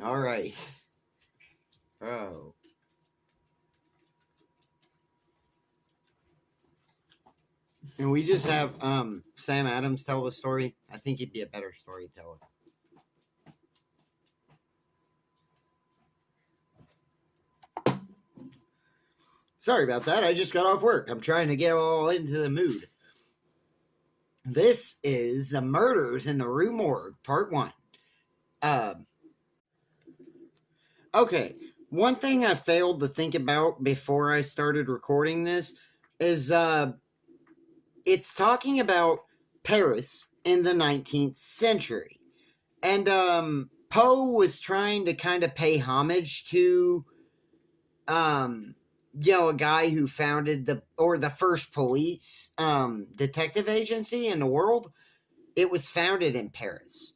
All right. Oh. And we just have um, Sam Adams tell the story. I think he'd be a better storyteller. Sorry about that. I just got off work. I'm trying to get all into the mood. This is The Murders in the Rue Morgue, Part 1. Um, okay, one thing I failed to think about before I started recording this is uh, it's talking about Paris in the 19th century. And um, Poe was trying to kind of pay homage to um, you know, a guy who founded the or the first police um, detective agency in the world. It was founded in Paris,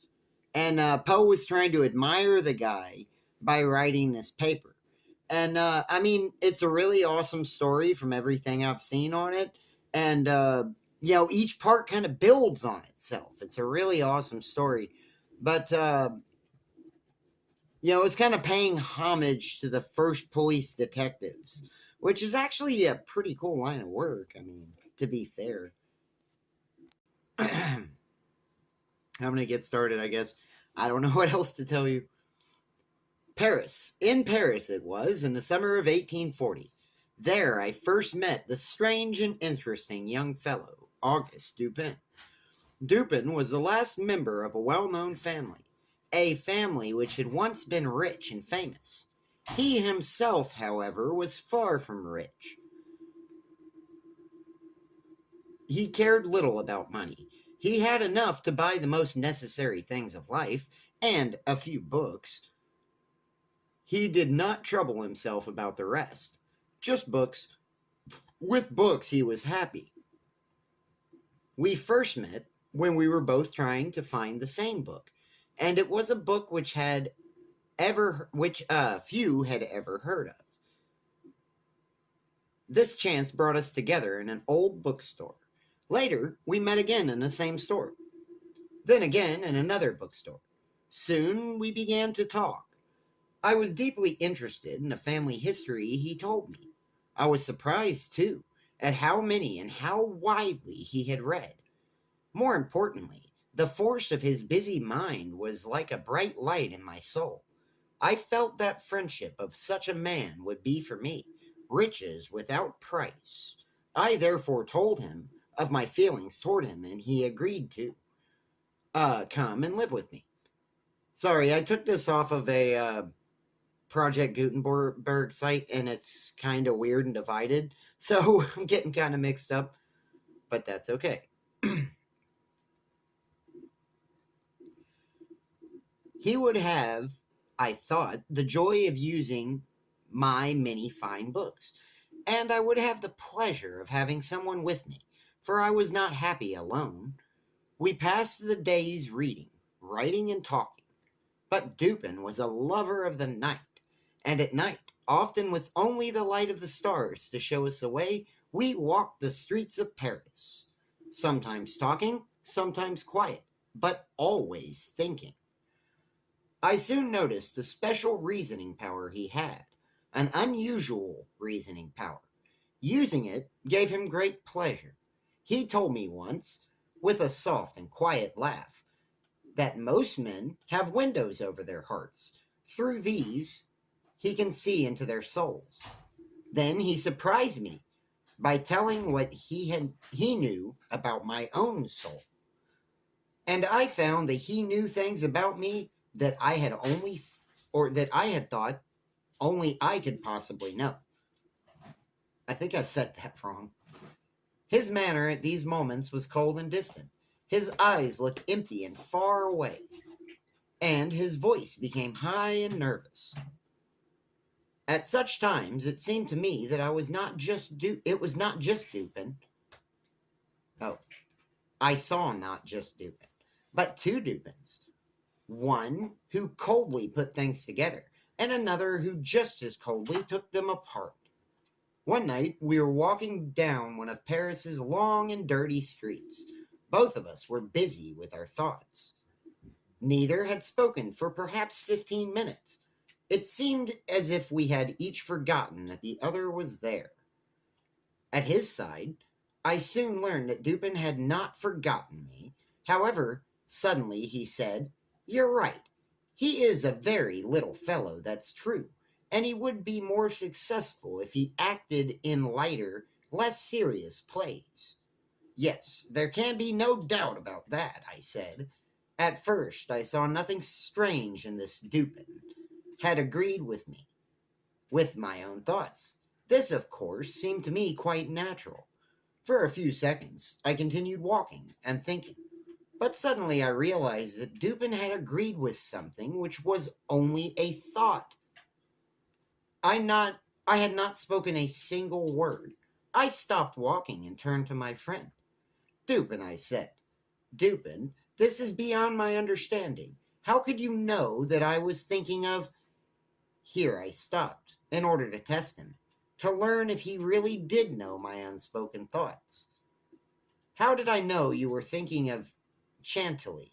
and uh, Poe was trying to admire the guy by writing this paper. And uh, I mean, it's a really awesome story from everything I've seen on it, and uh, you know, each part kind of builds on itself. It's a really awesome story, but uh, you know, it's kind of paying homage to the first police detectives which is actually a pretty cool line of work. I mean, to be fair. I'm going to get started, I guess. I don't know what else to tell you. Paris. In Paris, it was, in the summer of 1840. There I first met the strange and interesting young fellow, Auguste Dupin. Dupin was the last member of a well known family, a family which had once been rich and famous. He himself, however, was far from rich. He cared little about money. He had enough to buy the most necessary things of life and a few books. He did not trouble himself about the rest. Just books. With books, he was happy. We first met when we were both trying to find the same book, and it was a book which had ever which uh, few had ever heard of. This chance brought us together in an old bookstore. Later, we met again in the same store. Then again in another bookstore. Soon we began to talk. I was deeply interested in the family history he told me. I was surprised, too, at how many and how widely he had read. More importantly, the force of his busy mind was like a bright light in my soul. I felt that friendship of such a man would be for me riches without price. I therefore told him of my feelings toward him, and he agreed to uh, come and live with me. Sorry, I took this off of a uh, Project Gutenberg site, and it's kind of weird and divided, so I'm getting kind of mixed up, but that's okay. he would have I thought, the joy of using my many fine books, and I would have the pleasure of having someone with me, for I was not happy alone. We passed the days reading, writing, and talking. But Dupin was a lover of the night, and at night, often with only the light of the stars to show us the way, we walked the streets of Paris, sometimes talking, sometimes quiet, but always thinking. I soon noticed the special reasoning power he had, an unusual reasoning power. Using it gave him great pleasure. He told me once, with a soft and quiet laugh, that most men have windows over their hearts. Through these, he can see into their souls. Then he surprised me by telling what he had he knew about my own soul. And I found that he knew things about me that I had only, or that I had thought only I could possibly know. I think I said that wrong. His manner at these moments was cold and distant. His eyes looked empty and far away, and his voice became high and nervous. At such times, it seemed to me that I was not just du- it was not just Dupin. Oh, I saw not just Dupin, but two Dupins one who coldly put things together, and another who just as coldly took them apart. One night we were walking down one of Paris's long and dirty streets. Both of us were busy with our thoughts. Neither had spoken for perhaps fifteen minutes. It seemed as if we had each forgotten that the other was there. At his side, I soon learned that Dupin had not forgotten me. However, suddenly he said, You're right. He is a very little fellow, that's true, and he would be more successful if he acted in lighter, less serious plays. Yes, there can be no doubt about that, I said. At first, I saw nothing strange in this Dupin had agreed with me, with my own thoughts. This, of course, seemed to me quite natural. For a few seconds, I continued walking and thinking. But suddenly I realized that Dupin had agreed with something which was only a thought. I not I had not spoken a single word. I stopped walking and turned to my friend. Dupin, I said, Dupin, this is beyond my understanding. How could you know that I was thinking of here I stopped, in order to test him, to learn if he really did know my unspoken thoughts. How did I know you were thinking of Chantilly?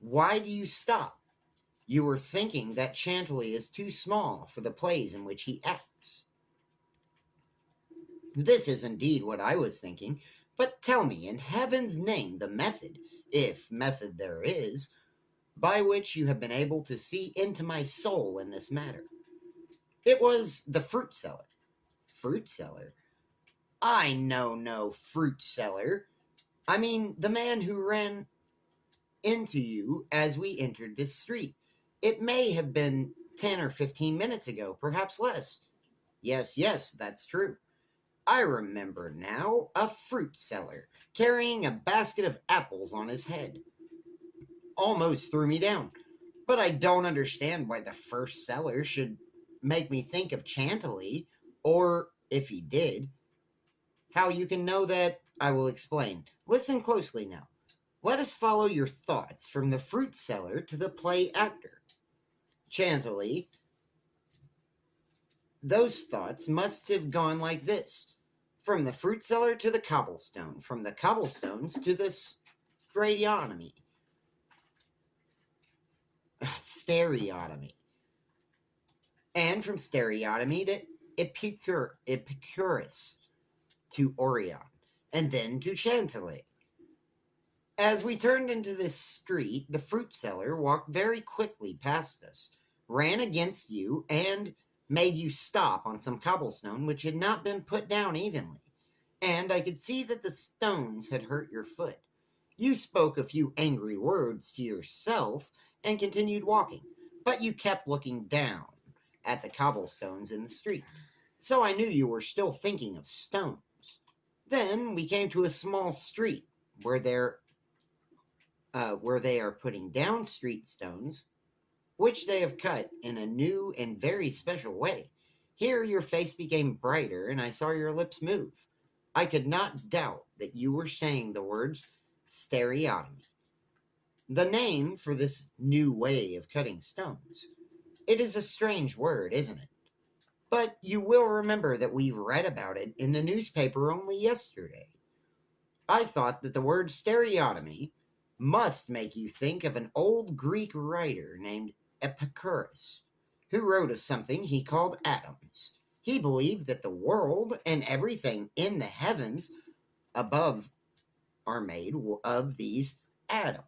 Why do you stop? You were thinking that Chantilly is too small for the plays in which he acts. This is indeed what I was thinking, but tell me, in heaven's name, the method, if method there is, by which you have been able to see into my soul in this matter. It was the fruit seller. Fruit seller? I know no fruit seller. I mean the man who ran into you as we entered this street. It may have been 10 or 15 minutes ago, perhaps less. Yes, yes, that's true. I remember now a fruit seller carrying a basket of apples on his head almost threw me down. But I don't understand why the first seller should make me think of Chantilly, or if he did. How you can know that, I will explain. Listen closely now. Let us follow your thoughts from the fruit seller to the play actor. Chantilly, those thoughts must have gone like this from the fruit seller to the cobblestone, from the cobblestones to the stradiotomy, stereotomy. And from stereotomy to Epicur, Epicurus to Orion, and then to Chantilly. As we turned into this street, the fruit seller walked very quickly past us, ran against you, and made you stop on some cobblestone which had not been put down evenly. And I could see that the stones had hurt your foot. You spoke a few angry words to yourself and continued walking, but you kept looking down at the cobblestones in the street, so I knew you were still thinking of stones. Then we came to a small street where there uh, where they are putting down street stones, which they have cut in a new and very special way. Here your face became brighter, and I saw your lips move. I could not doubt that you were saying the words stereotomy the name for this new way of cutting stones. It is a strange word, isn't it? But you will remember that we read about it in the newspaper only yesterday. I thought that the word stereotomy must make you think of an old Greek writer named Epicurus, who wrote of something he called atoms. He believed that the world and everything in the heavens above are made of these atoms.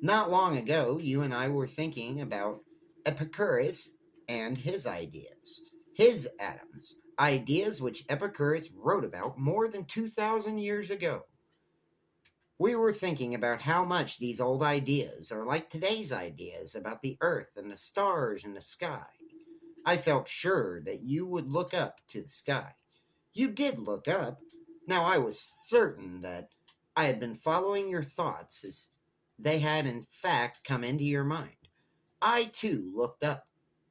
Not long ago, you and I were thinking about Epicurus and his ideas, his atoms, ideas which Epicurus wrote about more than 2,000 years ago. We were thinking about how much these old ideas are like today's ideas about the earth and the stars and the sky. I felt sure that you would look up to the sky. You did look up. Now I was certain that I had been following your thoughts as they had in fact come into your mind. I too looked up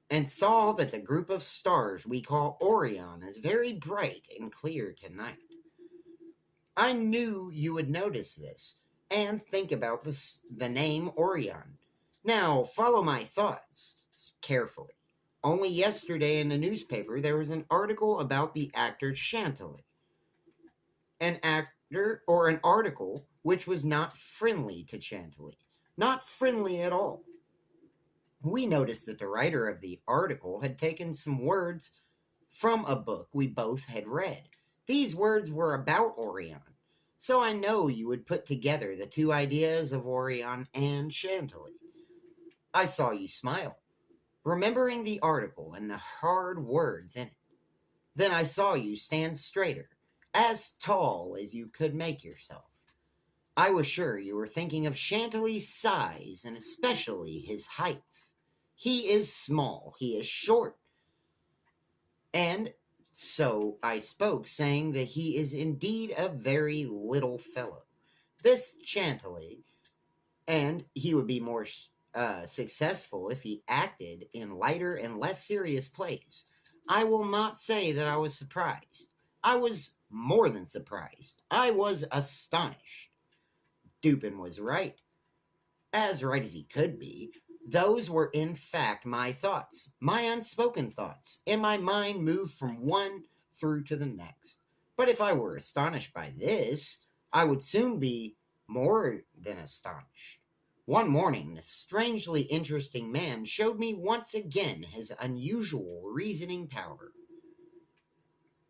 and saw that the group of stars we call Orion is very bright and clear tonight. I knew you would notice this and think about this, the name Orion. Now, follow my thoughts carefully. Only yesterday in the newspaper there was an article about the actor Chantilly. An actor or an article which was not friendly to Chantilly. Not friendly at all. We noticed that the writer of the article had taken some words from a book we both had read. These words were about Orion, so I know you would put together the two ideas of Orion and Chantilly. I saw you smile, remembering the article and the hard words in it. Then I saw you stand straighter, as tall as you could make yourself. I was sure you were thinking of Chantilly's size and especially his height. He is small, he is short. And so I spoke, saying that he is indeed a very little fellow. This Chantilly, and he would be more uh, successful if he acted in lighter and less serious plays. I will not say that I was surprised. I was more than surprised. I was astonished. Dupin was right. As right as he could be. Those were in fact my thoughts, my unspoken thoughts, and my mind moved from one through to the next. But if I were astonished by this, I would soon be more than astonished. One morning, this strangely interesting man showed me once again his unusual reasoning power.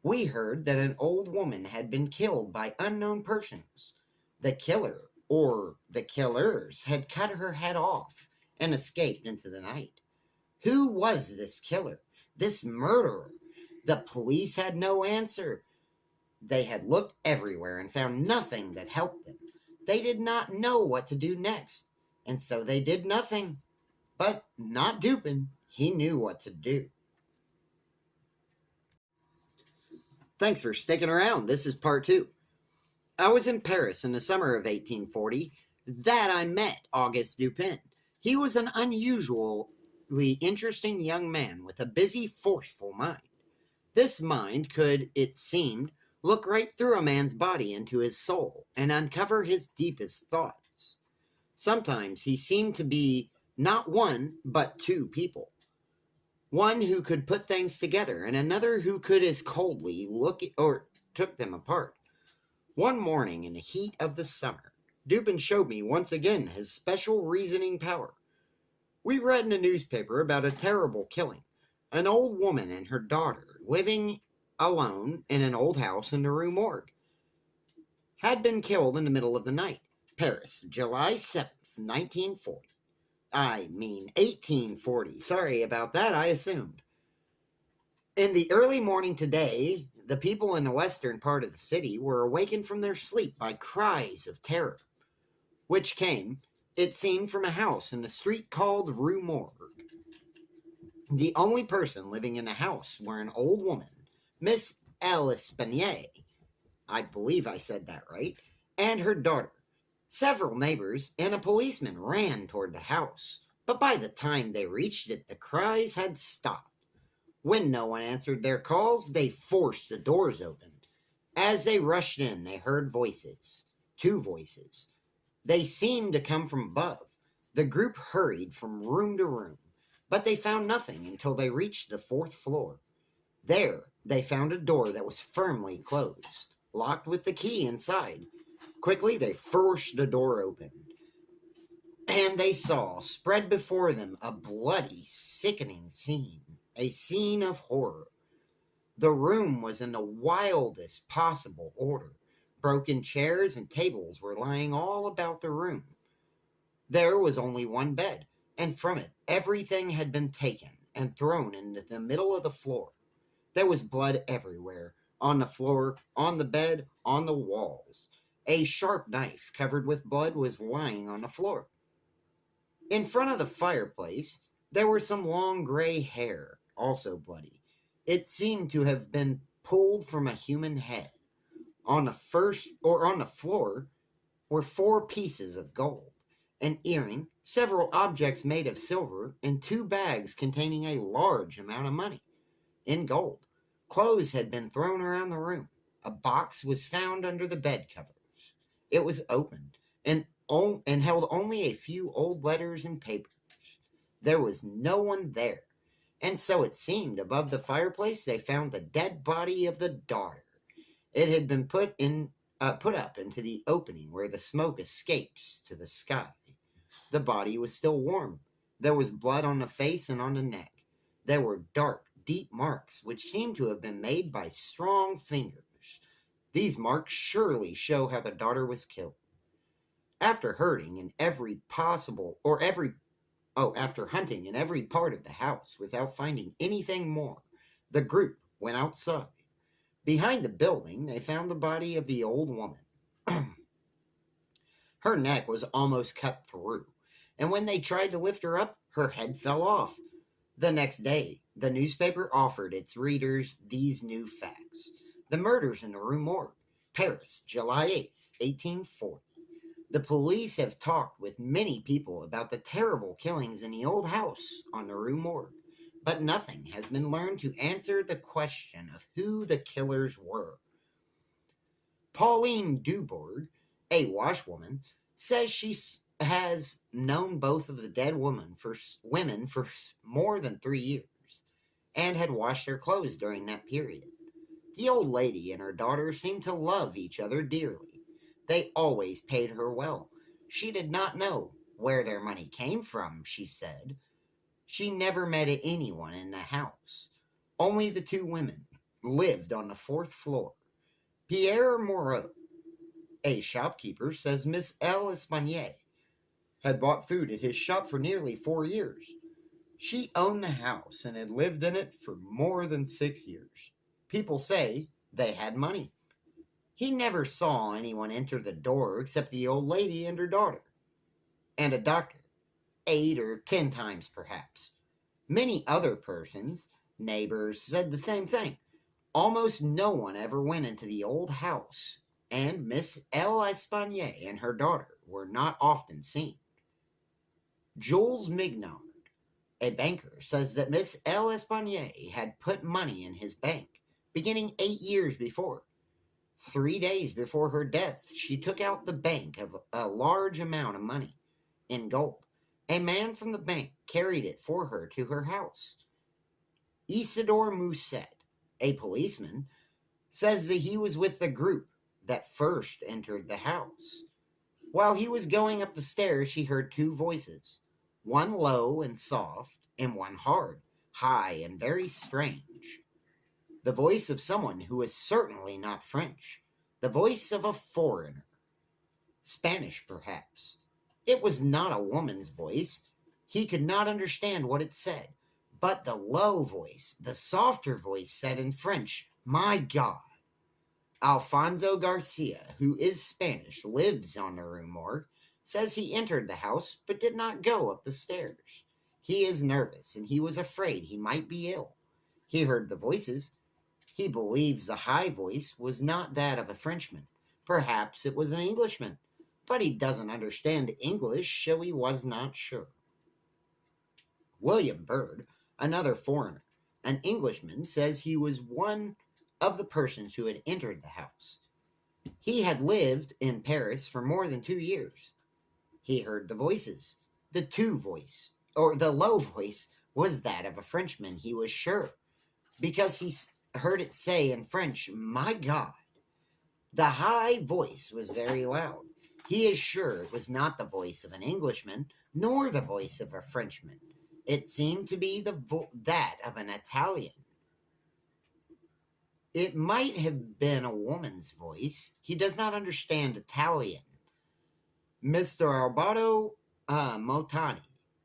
We heard that an old woman had been killed by unknown persons. The killer, or the killers, had cut her head off and escaped into the night. Who was this killer, this murderer? The police had no answer. They had looked everywhere and found nothing that helped them. They did not know what to do next, and so they did nothing. But not Dupin. He knew what to do. Thanks for sticking around. This is part two. I was in Paris in the summer of 1840. That I met Auguste Dupin. He was an unusually interesting young man with a busy, forceful mind. This mind could, it seemed, look right through a man's body into his soul and uncover his deepest thoughts. Sometimes he seemed to be not one, but two people. One who could put things together, and another who could as coldly look or took them apart. One morning in the heat of the summer, Dupin showed me once again his special reasoning power. We read in a newspaper about a terrible killing. An old woman and her daughter, living alone in an old house in the Rue Morgue, had been killed in the middle of the night. Paris, July 7th, 1940. I mean 1840. Sorry about that, I assumed. In the early morning today, the people in the western part of the city were awakened from their sleep by cries of terror which came, it seemed, from a house in the street called Rue Morgue. The only person living in the house were an old woman, Miss L'Espanaye, I believe I said that right, and her daughter. Several neighbors and a policeman ran toward the house, but by the time they reached it, the cries had stopped. When no one answered their calls, they forced the doors open. As they rushed in, they heard voices, two voices, they seemed to come from above. The group hurried from room to room, but they found nothing until they reached the fourth floor. There, they found a door that was firmly closed, locked with the key inside. Quickly, they forced the door open, and they saw spread before them a bloody, sickening scene, a scene of horror. The room was in the wildest possible order. Broken chairs and tables were lying all about the room. There was only one bed, and from it everything had been taken and thrown into the middle of the floor. There was blood everywhere on the floor, on the bed, on the walls. A sharp knife covered with blood was lying on the floor. In front of the fireplace, there were some long gray hair, also bloody. It seemed to have been pulled from a human head. On the first or on the floor were four pieces of gold, an earring, several objects made of silver, and two bags containing a large amount of money in gold. Clothes had been thrown around the room. A box was found under the bed covers. It was opened and, and held only a few old letters and papers. There was no one there, and so it seemed above the fireplace they found the dead body of the daughter. It had been put in uh, put up into the opening where the smoke escapes to the sky. The body was still warm. There was blood on the face and on the neck. There were dark, deep marks which seemed to have been made by strong fingers. These marks surely show how the daughter was killed. After hurting in every possible or every oh, after hunting in every part of the house without finding anything more, the group went outside. Behind the building, they found the body of the old woman. her neck was almost cut through, and when they tried to lift her up, her head fell off. The next day, the newspaper offered its readers these new facts. The murders in the Rue Morgue, Paris, July 8th, 1840. The police have talked with many people about the terrible killings in the old house on the Rue Morgue, but nothing has been learned to answer the question of who the killers were. Pauline Dubourg, a washwoman, says she has known both of the dead women for women for more than three years and had washed their clothes during that period. The old lady and her daughter seemed to love each other dearly. They always paid her well. She did not know where their money came from, she said. She never met anyone in the house. Only the two women lived on the fourth floor. Pierre Moreau, a shopkeeper, says Miss L'Espanaye had bought food at his shop for nearly four years. She owned the house and had lived in it for more than six years. People say they had money. He never saw anyone enter the door except the old lady and her daughter, and a doctor, eight or ten times perhaps. Many other persons, neighbors, said the same thing. Almost no one ever went into the old house, and Miss L'Espanaye and her daughter were not often seen. Jules Mignard, a banker, says that Miss L'Espanaye had put money in his bank beginning eight years before. Three days before her death, she took out the bank of a large amount of money in gold. A man from the bank carried it for her to her house. Isidore Mousset, a policeman, says that he was with the group that first entered the house. While he was going up the stairs, she heard two voices one low and soft, and one hard, high, and very strange. The voice of someone who is certainly not French, the voice of a foreigner. Spanish, perhaps. It was not a woman's voice. He could not understand what it said, but the low voice, the softer voice, said in French, My God. Alfonso Garcia, who is Spanish, lives on the Rue Morgue, says he entered the house but did not go up the stairs. He is nervous and he was afraid he might be ill. He heard the voices. He believes the high voice was not that of a Frenchman. Perhaps it was an Englishman, but he doesn't understand English, so he was not sure. William Bird, another foreigner, an Englishman, says he was one of the persons who had entered the house. He had lived in Paris for more than two years. He heard the voices. The two voice, or the low voice, was that of a Frenchman, he was sure, because he heard it say in French, My God. The high voice was very loud. He is sure it was not the voice of an Englishman, nor the voice of a Frenchman. It seemed to be the vo- that of an Italian. It might have been a woman's voice. He does not understand Italian. Mr. Alberto uh, Motani,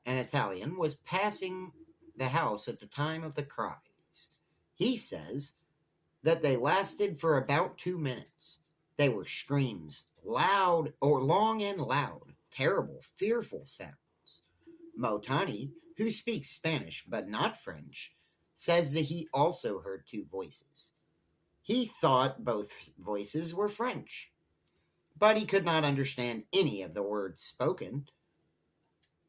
an Italian, was passing the house at the time of the cries. He says that they lasted for about two minutes. They were screams, loud or long and loud, terrible, fearful sounds. Motani, who speaks Spanish but not French, says that he also heard two voices. He thought both voices were French but he could not understand any of the words spoken.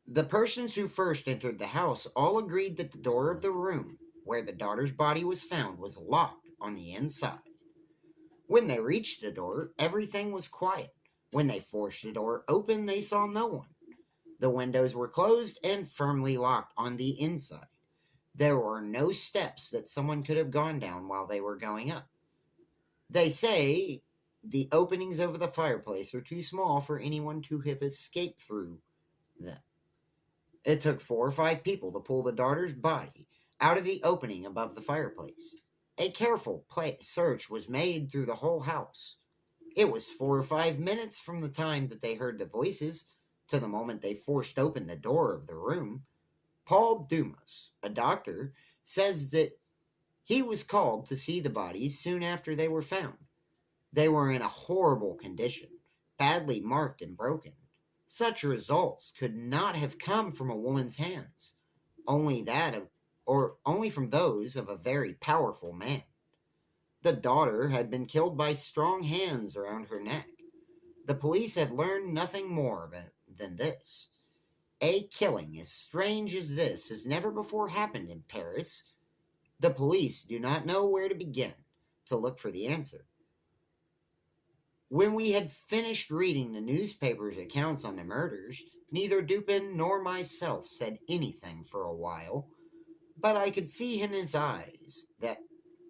The persons who first entered the house all agreed that the door of the room where the daughter's body was found was locked on the inside. When they reached the door, everything was quiet. When they forced the door open, they saw no one. The windows were closed and firmly locked on the inside. There were no steps that someone could have gone down while they were going up. They say the openings over the fireplace are too small for anyone to have escaped through them. It took four or five people to pull the daughter's body out of the opening above the fireplace. A careful search was made through the whole house. It was four or five minutes from the time that they heard the voices to the moment they forced open the door of the room. Paul Dumas, a doctor, says that he was called to see the bodies soon after they were found. They were in a horrible condition, badly marked and broken. Such results could not have come from a woman's hands, only that of or only from those of a very powerful man. The daughter had been killed by strong hands around her neck. The police had learned nothing more than this. A killing as strange as this has never before happened in Paris. The police do not know where to begin to look for the answer. When we had finished reading the newspaper's accounts on the murders, neither Dupin nor myself said anything for a while but I could see in his eyes that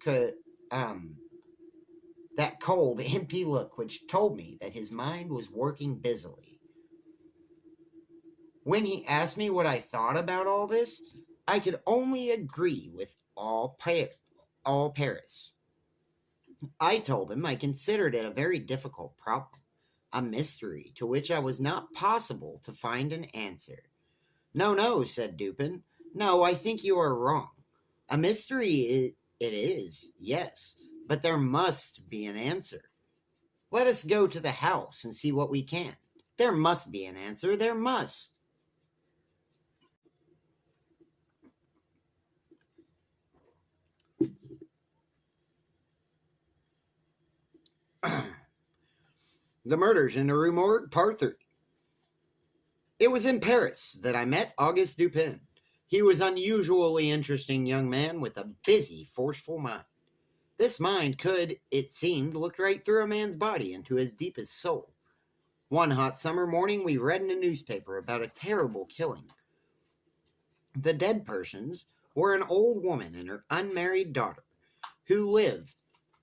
could um that cold, empty look which told me that his mind was working busily. When he asked me what I thought about all this, I could only agree with all, pa- all Paris. I told him I considered it a very difficult problem, a mystery to which I was not possible to find an answer. No, no, said Dupin. No, I think you are wrong. A mystery it, it is, yes, but there must be an answer. Let us go to the house and see what we can. There must be an answer. There must. the Murders in the Rue Morgue, Part 3. It was in Paris that I met Auguste Dupin. He was unusually interesting young man with a busy, forceful mind. This mind could, it seemed, look right through a man's body into his deepest soul. One hot summer morning, we read in a newspaper about a terrible killing. The dead persons were an old woman and her unmarried daughter, who lived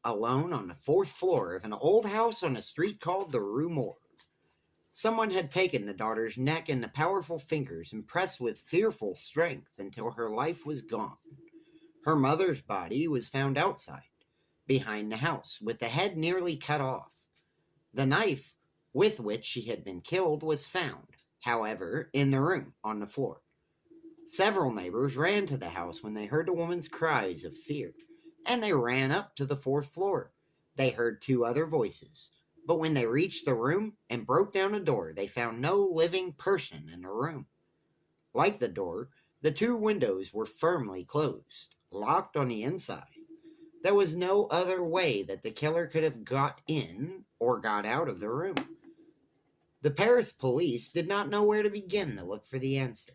alone on the fourth floor of an old house on a street called the Rue Morgue. Someone had taken the daughter's neck in the powerful fingers and pressed with fearful strength until her life was gone. Her mother's body was found outside, behind the house, with the head nearly cut off. The knife with which she had been killed was found, however, in the room on the floor. Several neighbors ran to the house when they heard the woman's cries of fear, and they ran up to the fourth floor. They heard two other voices but when they reached the room and broke down a door, they found no living person in the room. Like the door, the two windows were firmly closed, locked on the inside. There was no other way that the killer could have got in or got out of the room. The Paris police did not know where to begin to look for the answer.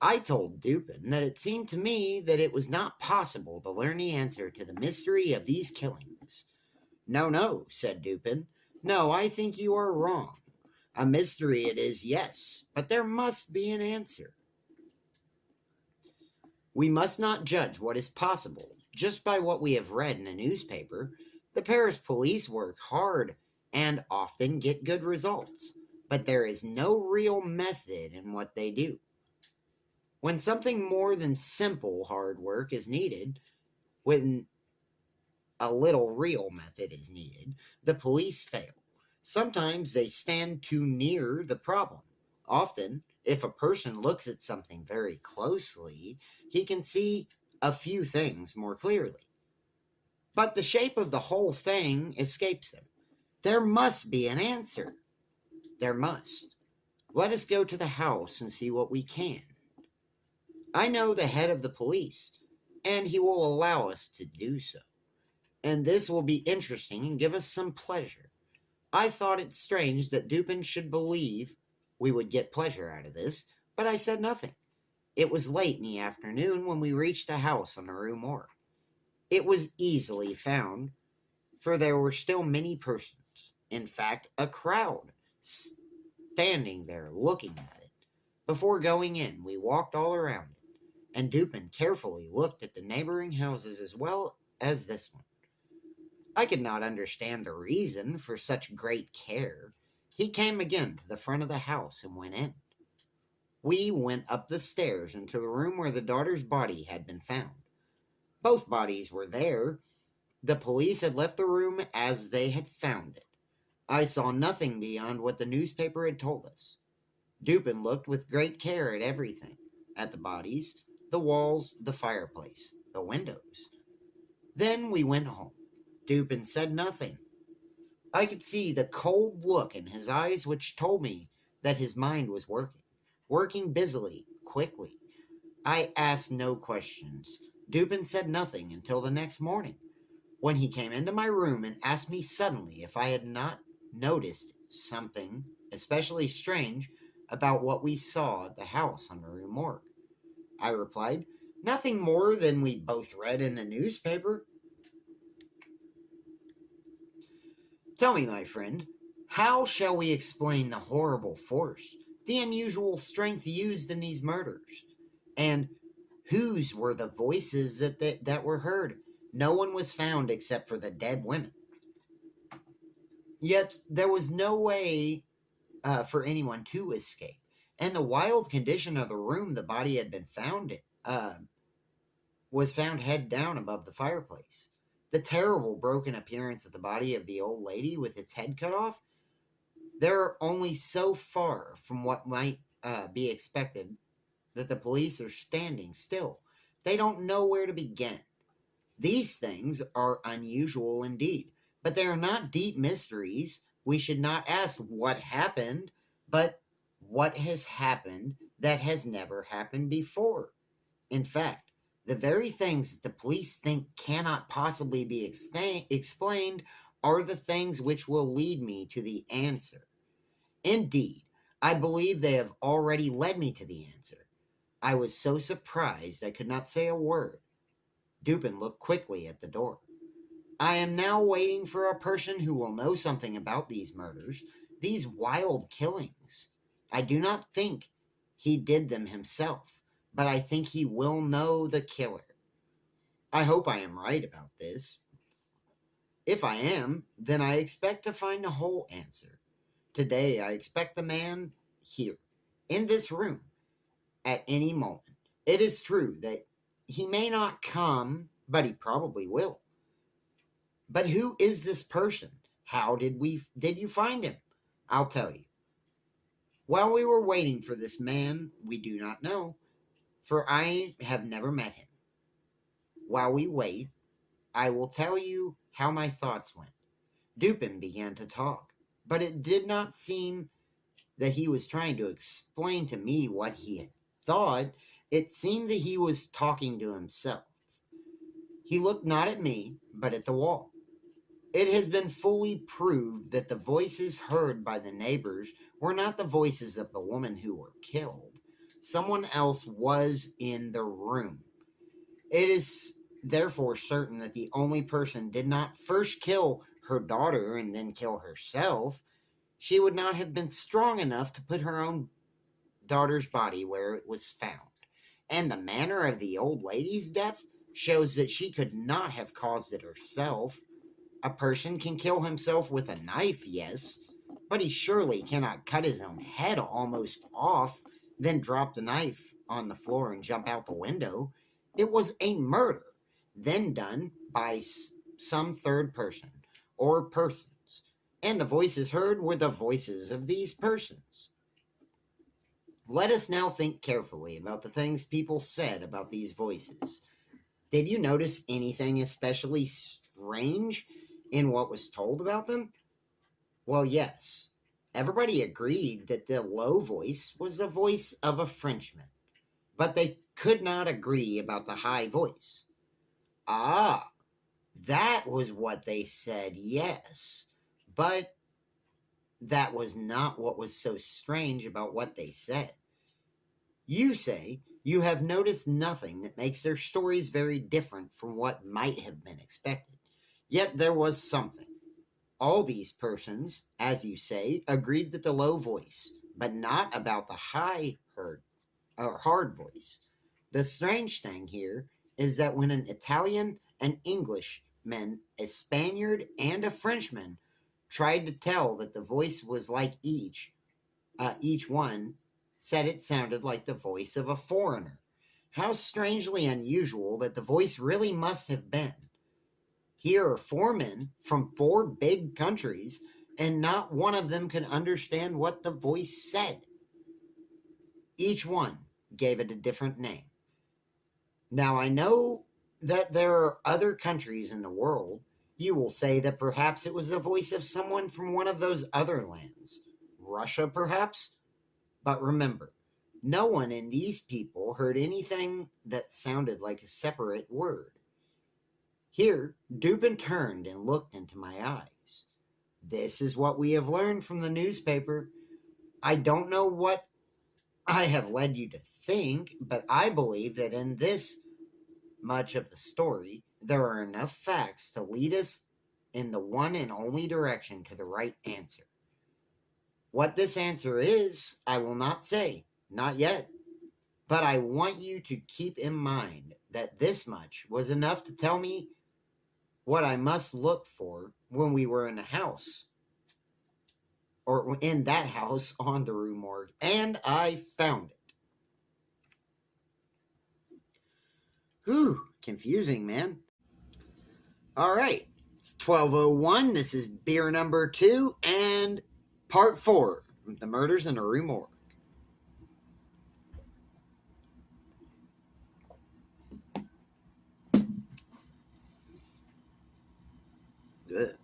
I told Dupin that it seemed to me that it was not possible to learn the answer to the mystery of these killings. No, no, said Dupin. No, I think you are wrong. A mystery it is, yes, but there must be an answer. We must not judge what is possible just by what we have read in a newspaper. The Paris police work hard and often get good results, but there is no real method in what they do. When something more than simple hard work is needed, when a little real method is needed, the police fail. Sometimes they stand too near the problem. Often, if a person looks at something very closely, he can see a few things more clearly. But the shape of the whole thing escapes them. There must be an answer. There must. Let us go to the house and see what we can. I know the head of the police, and he will allow us to do so and this will be interesting and give us some pleasure. I thought it strange that Dupin should believe we would get pleasure out of this, but I said nothing. It was late in the afternoon when we reached a house on the Rue Morgue. It was easily found, for there were still many persons, in fact, a crowd, standing there looking at it. Before going in, we walked all around it, and Dupin carefully looked at the neighboring houses as well as this one. I could not understand the reason for such great care. He came again to the front of the house and went in. We went up the stairs into the room where the daughter's body had been found. Both bodies were there. The police had left the room as they had found it. I saw nothing beyond what the newspaper had told us. Dupin looked with great care at everything at the bodies, the walls, the fireplace, the windows. Then we went home. Dupin said nothing. I could see the cold look in his eyes which told me that his mind was working, working busily, quickly. I asked no questions. Dupin said nothing until the next morning, when he came into my room and asked me suddenly if I had not noticed something especially strange about what we saw at the house on the Rue Morgue. I replied, Nothing more than we both read in the newspaper. Tell me, my friend, how shall we explain the horrible force, the unusual strength used in these murders? And whose were the voices that, that, that were heard? No one was found except for the dead women. Yet there was no way uh, for anyone to escape. And the wild condition of the room the body had been found in uh, was found head down above the fireplace. The terrible broken appearance of the body of the old lady with its head cut off, they're only so far from what might uh, be expected that the police are standing still. They don't know where to begin. These things are unusual indeed, but they are not deep mysteries. We should not ask what happened, but what has happened that has never happened before. In fact, the very things that the police think cannot possibly be explained are the things which will lead me to the answer. Indeed, I believe they have already led me to the answer. I was so surprised I could not say a word. Dupin looked quickly at the door. I am now waiting for a person who will know something about these murders, these wild killings. I do not think he did them himself, but I think he will know the killer. I hope I am right about this. If I am, then I expect to find a whole answer. Today, I expect the man here, in this room, at any moment. It is true that he may not come, but he probably will. But who is this person? How did we did you find him? I'll tell you. While we were waiting for this man, we do not know, for I have never met him. While we wait, I will tell you how my thoughts went. Dupin began to talk, but it did not seem that he was trying to explain to me what he had thought. It seemed that he was talking to himself. He looked not at me, but at the wall. It has been fully proved that the voices heard by the neighbors were not the voices of the woman who were killed. Someone else was in the room. It is therefore certain that the only person did not first kill her daughter and then kill herself. She would not have been strong enough to put her own daughter's body where it was found. And the manner of the old lady's death shows that she could not have caused it herself. A person can kill himself with a knife, yes, but he surely cannot cut his own head almost off, then drop the knife on the floor and jump out the window. It was a murder, then done by some third person or persons, and the voices heard were the voices of these persons. Let us now think carefully about the things people said about these voices. Did you notice anything especially strange in what was told about them? Well, yes. Everybody agreed that the low voice was the voice of a Frenchman, but they could not agree about the high voice. Ah, that was what they said, yes. But that was not what was so strange about what they said. You say you have noticed nothing that makes their stories very different from what might have been expected. Yet there was something. All these persons, as you say, agreed that the low voice, but not about the high heard or hard voice. The strange thing here is that when an Italian, an Englishman, a Spaniard and a Frenchman, tried to tell that the voice was like each. Uh, each one said it sounded like the voice of a foreigner. How strangely unusual that the voice really must have been. Here are four men from four big countries, and not one of them could understand what the voice said. Each one gave it a different name. Now, I know that there are other countries in the world. You will say that perhaps it was the voice of someone from one of those other lands. Russia, perhaps? But remember, no one in these people heard anything that sounded like a separate word. Here, Dupin turned and looked into my eyes. This is what we have learned from the newspaper. I don't know what I have led you to think, but I believe that in this much of the story, there are enough facts to lead us in the one and only direction to the right answer. What this answer is, I will not say, not yet. But I want you to keep in mind that this much was enough to tell me what I must look for when we were in the house or in that house on the Rue Morgue, and I found it. Whew, confusing, man. All right, it's 1201. This is beer number two and part four The Murders in the Rue Morgue. Good.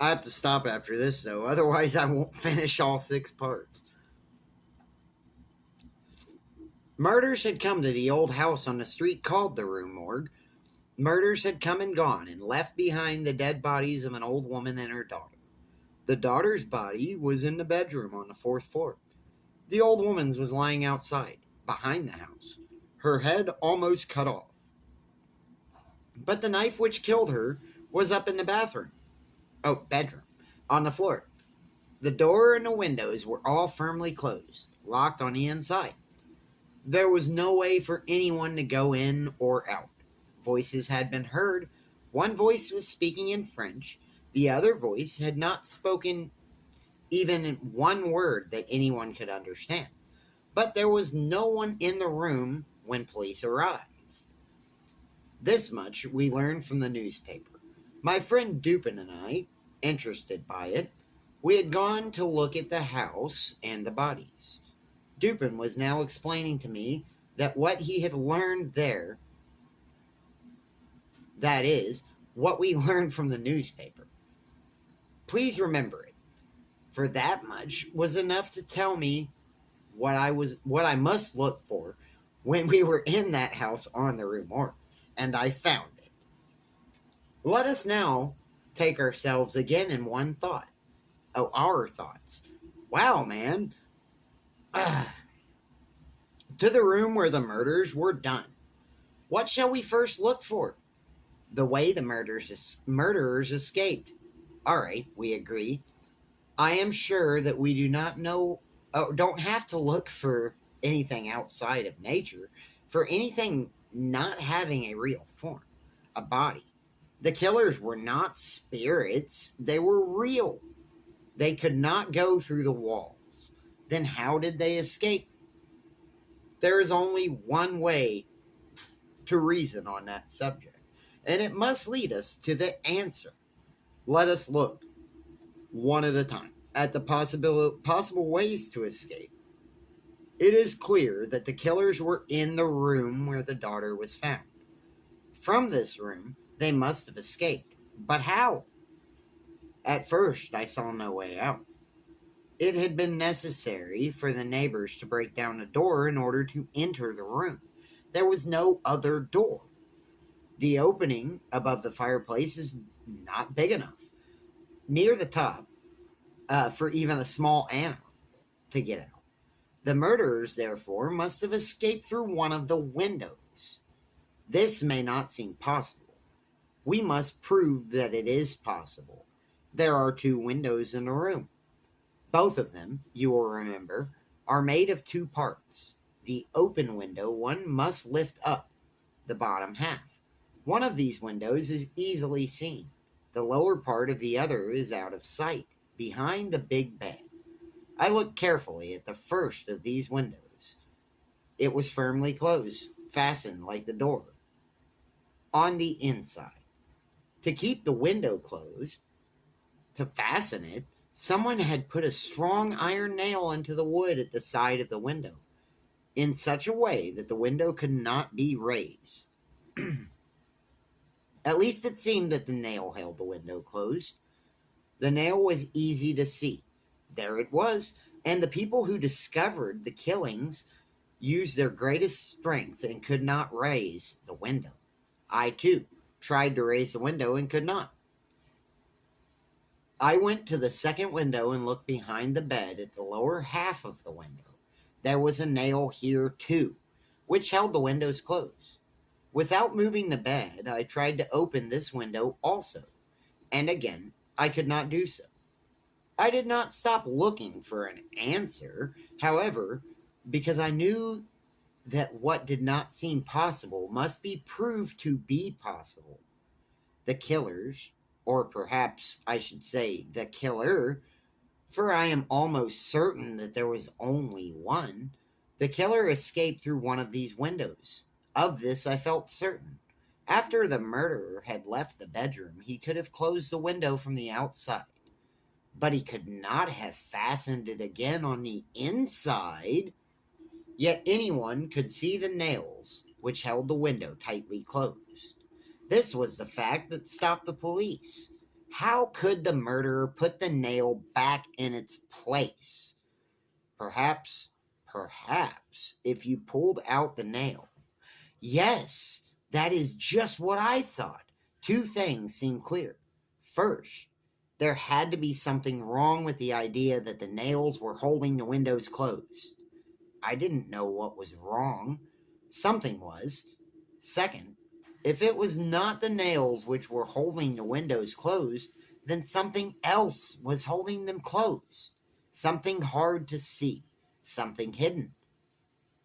I have to stop after this, though. Otherwise, I won't finish all six parts. Murders had come to the old house on the street called the Rue Morgue. Murders had come and gone and left behind the dead bodies of an old woman and her daughter. The daughter's body was in the bedroom on the fourth floor. The old woman's was lying outside, behind the house, her head almost cut off. But the knife which killed her was up in the bathroom oh, bedroom, on the floor. The door and the windows were all firmly closed, locked on the inside. There was no way for anyone to go in or out. Voices had been heard. One voice was speaking in French, the other voice had not spoken even one word that anyone could understand. But there was no one in the room when police arrived. This much we learned from the newspaper. My friend Dupin and I, interested by it, we had gone to look at the house and the bodies. Dupin was now explaining to me that what he had learned there, that is, what we learned from the newspaper. Please remember it, for that much was enough to tell me what I was what I must look for when we were in that house on the Rue and I found let us now take ourselves again in one thought. Oh, our thoughts. Wow, man. Ah. To the room where the murders were done. What shall we first look for? The way the murders murderers escaped. All right, we agree. I am sure that we do not know, or don't have to look for anything outside of nature, for anything not having a real form, a body, the killers were not spirits, they were real. They could not go through the walls. Then how did they escape? There is only one way to reason on that subject, and it must lead us to the answer. Let us look one at a time at the possible possible ways to escape. It is clear that the killers were in the room where the daughter was found. From this room, they must have escaped. But how? At first, I saw no way out. It had been necessary for the neighbors to break down a door in order to enter the room. There was no other door. The opening above the fireplace is not big enough. Near the top, uh, for even a small animal to get out. The murderers, therefore, must have escaped through one of the windows. This may not seem possible we must prove that it is possible. There are two windows in the room. Both of them, you will remember, are made of two parts. The open window one must lift up the bottom half, One of these windows is easily seen. The lower part of the other is out of sight, behind the big bed. I looked carefully at the first of these windows. It was firmly closed, fastened like the door, on the inside. To keep the window closed, to fasten it, someone had put a strong iron nail into the wood at the side of the window in such a way that the window could not be raised. At least it seemed that the nail held the window closed. The nail was easy to see. There it was, and the people who discovered the killings used their greatest strength and could not raise the window. I, too, tried to raise the window and could not. I went to the second window and looked behind the bed at the lower half of the window. There was a nail here, too, which held the windows closed. Without moving the bed, I tried to open this window also, and again I could not do so. I did not stop looking for an answer, however, because I knew that what did not seem possible must be proved to be possible. The killers, or perhaps I should say the killer, for I am almost certain that there was only one, the killer escaped through one of these windows. Of this I felt certain. After the murderer had left the bedroom, he could have closed the window from the outside, but he could not have fastened it again on the inside. Yet anyone could see the nails which held the window tightly closed. This was the fact that stopped the police. How could the murderer put the nail back in its place? Perhaps, perhaps, if you pulled out the nail, Yes, that is just what I thought. Two things seem clear. First, there had to be something wrong with the idea that the nails were holding the windows closed. I didn't know what was wrong. Something was. Second, if it was not the nails which were holding the windows closed, then something else was holding them closed. Something hard to see, something hidden.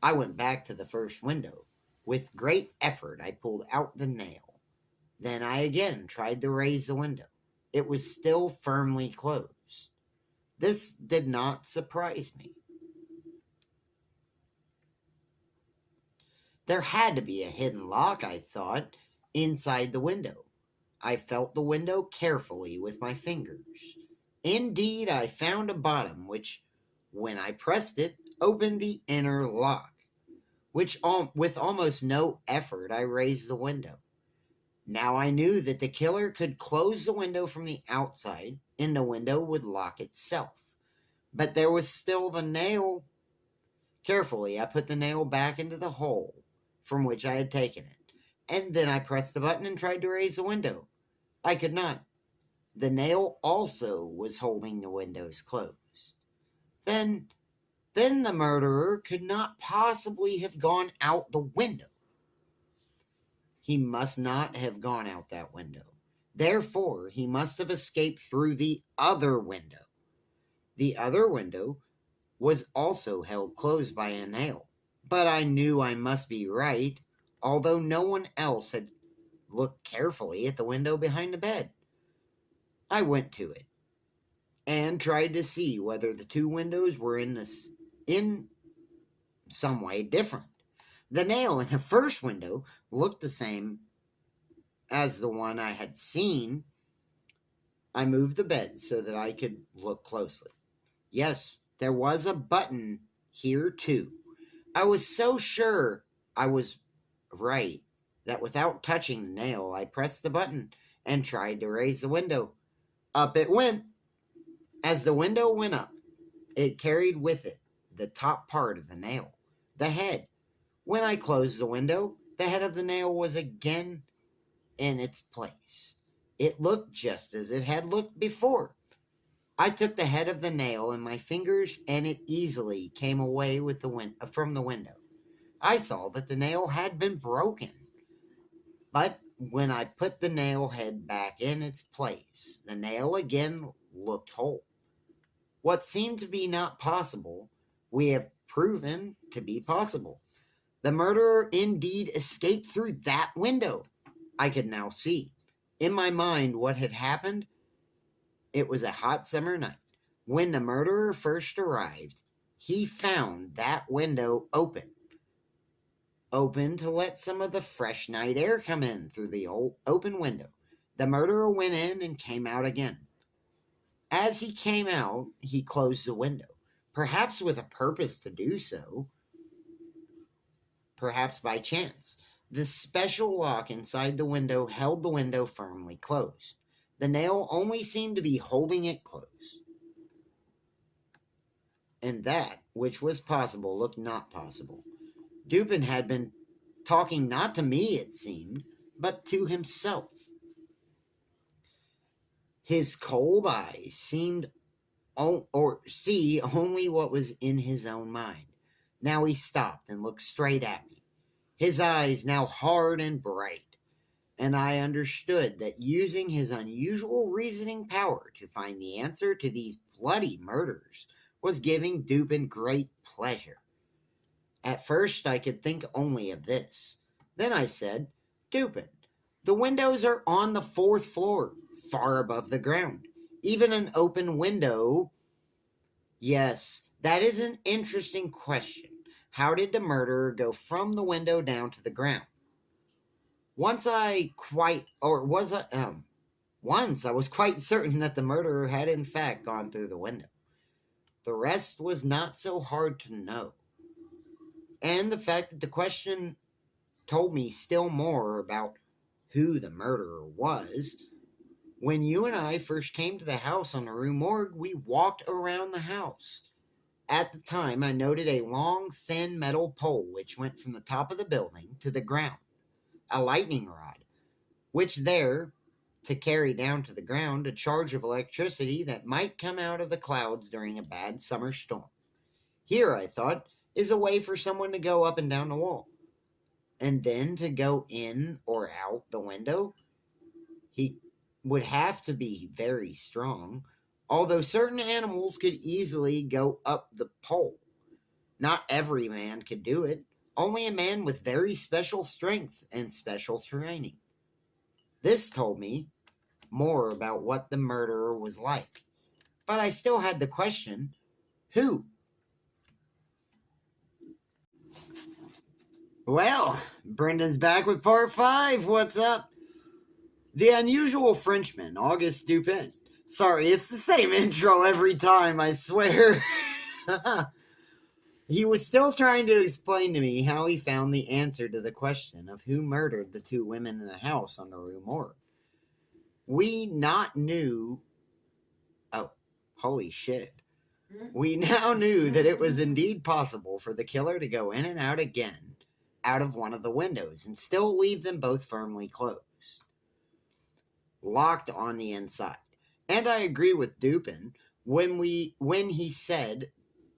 I went back to the first window. With great effort, I pulled out the nail. Then I again tried to raise the window. It was still firmly closed. This did not surprise me. There had to be a hidden lock, I thought, inside the window. I felt the window carefully with my fingers. Indeed, I found a bottom which, when I pressed it, opened the inner lock which with almost no effort I raised the window. Now I knew that the killer could close the window from the outside and the window would lock itself. But there was still the nail. Carefully, I put the nail back into the hole from which I had taken it, and then I pressed the button and tried to raise the window. I could not. The nail also was holding the windows closed. Then then the murderer could not possibly have gone out the window. He must not have gone out that window. Therefore, he must have escaped through the other window. The other window was also held closed by a nail. But I knew I must be right, although no one else had looked carefully at the window behind the bed. I went to it and tried to see whether the two windows were in this in some way different. The nail in the first window looked the same as the one I had seen. I moved the bed so that I could look closely. Yes, there was a button here too. I was so sure I was right that without touching the nail, I pressed the button and tried to raise the window. Up it went. As the window went up, it carried with it the top part of the nail, the head. When I closed the window, the head of the nail was again in its place. It looked just as it had looked before. I took the head of the nail in my fingers and it easily came away with the win- uh, from the window. I saw that the nail had been broken. But when I put the nail head back in its place, the nail again looked whole. What seemed to be not possible we have proven to be possible. The murderer indeed escaped through that window. I could now see. In my mind, what had happened? It was a hot summer night. When the murderer first arrived, he found that window open. Open to let some of the fresh night air come in through the old open window. The murderer went in and came out again. As he came out, he closed the window, perhaps with a purpose to do so, perhaps by chance. The special lock inside the window held the window firmly closed. The nail only seemed to be holding it close. And that which was possible looked not possible. Dupin had been talking not to me, it seemed, but to himself. His cold eyes seemed or see only what was in his own mind. Now he stopped and looked straight at me, his eyes now hard and bright, and I understood that using his unusual reasoning power to find the answer to these bloody murders was giving Dupin great pleasure. At first, I could think only of this. Then I said, Dupin, the windows are on the fourth floor, far above the ground. Even an open window. Yes, that is an interesting question. How did the murderer go from the window down to the ground? Once I quite, or was I, um, once I was quite certain that the murderer had in fact gone through the window. The rest was not so hard to know. And the fact that the question told me still more about who the murderer was. When you and I first came to the house on the Rue Morgue, we walked around the house. At the time, I noted a long, thin metal pole which went from the top of the building to the ground, a lightning rod, which there to carry down to the ground a charge of electricity that might come out of the clouds during a bad summer storm. Here, I thought, is a way for someone to go up and down the wall. And then to go in or out the window, he would have to be very strong, although certain animals could easily go up the pole. Not every man could do it, only a man with very special strength and special training. This told me more about what the murderer was like. But I still had the question who? Well, Brendan's back with part five. What's up? The unusual Frenchman, Auguste Dupin. Sorry, it's the same intro every time, I swear. he was still trying to explain to me how he found the answer to the question of who murdered the two women in the house on the Rue Morgue. We not knew oh holy shit. We now knew that it was indeed possible for the killer to go in and out again out of one of the windows and still leave them both firmly closed. Locked on the inside. And i agree with dupin when we when he said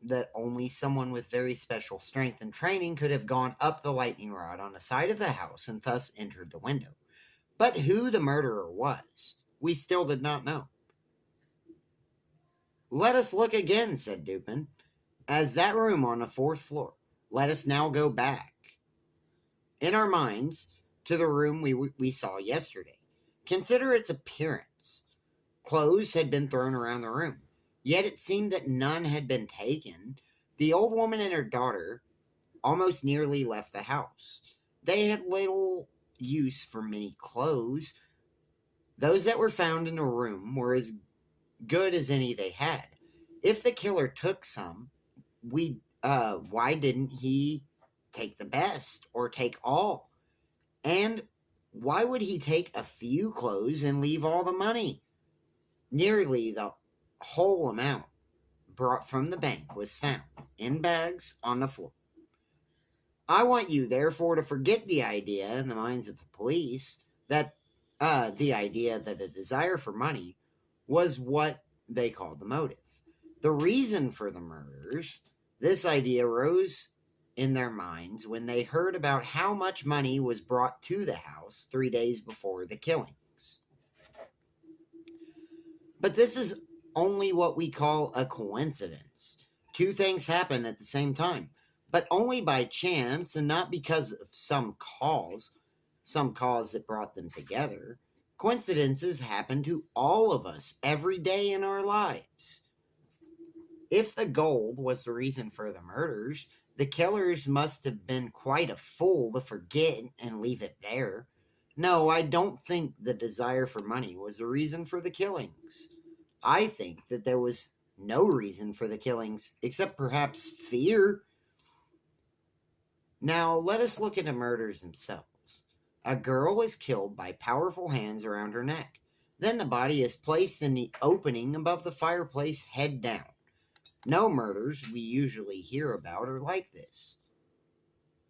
that only someone with very special strength and training could have gone up the lightning rod on the side of the house and thus entered the window but who the murderer was, we still did not know. Let us look again, said Dupin. As that room on the fourth floor, let us now go back in our minds to the room we, we saw yesterday. Consider its appearance. Clothes had been thrown around the room, yet it seemed that none had been taken. The old woman and her daughter almost nearly left the house. They had little use for many clothes. Those that were found in the room were as good as any they had. If the killer took some, we uh why didn't he take the best or take all? And why would he take a few clothes and leave all the money? Nearly the whole amount brought from the bank was found in bags on the floor. I want you, therefore, to forget the idea in the minds of the police that uh, the idea that a desire for money was what they called the motive. The reason for the murders, this idea rose in their minds when they heard about how much money was brought to the house three days before the killings. But this is only what we call a coincidence. Two things happen at the same time but only by chance and not because of some cause. some cause that brought them together. Coincidences happen to all of us every day in our lives. If the gold was the reason for the murders, the killers must have been quite a fool to forget and leave it there. No, I don't think the desire for money was the reason for the killings. I think that there was no reason for the killings except perhaps fear. Now, let us look at the murders themselves. A girl is killed by powerful hands around her neck. Then the body is placed in the opening above the fireplace, head down. No murders we usually hear about are like this.